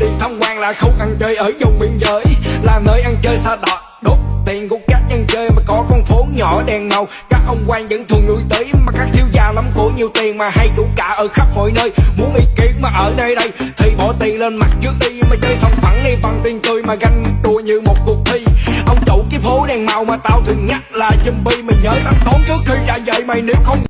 đi. Tham quan là không ăn chơi ở vùng biên giới. Là nơi ăn chơi xa đọt, đốt tiền của các ăn chơi mà có con phố nhỏ đèn màu. Các ông quan vẫn thường lui tới mà các thiếu gia lắm của nhiều tiền mà hay chủ cả ở khắp mọi nơi. Muốn ý kiến mà ở nơi đây, thì bỏ tiền lên mặt trước đi mà chơi xong thẳng đi bằng tiền tươi mà ganh đùa như một cuộc thi. Ông chủ cái phố đèn màu mà tao thường nhắc là zombie. Mày nhớ tao tốn trước khi ra vậy mày, nếu không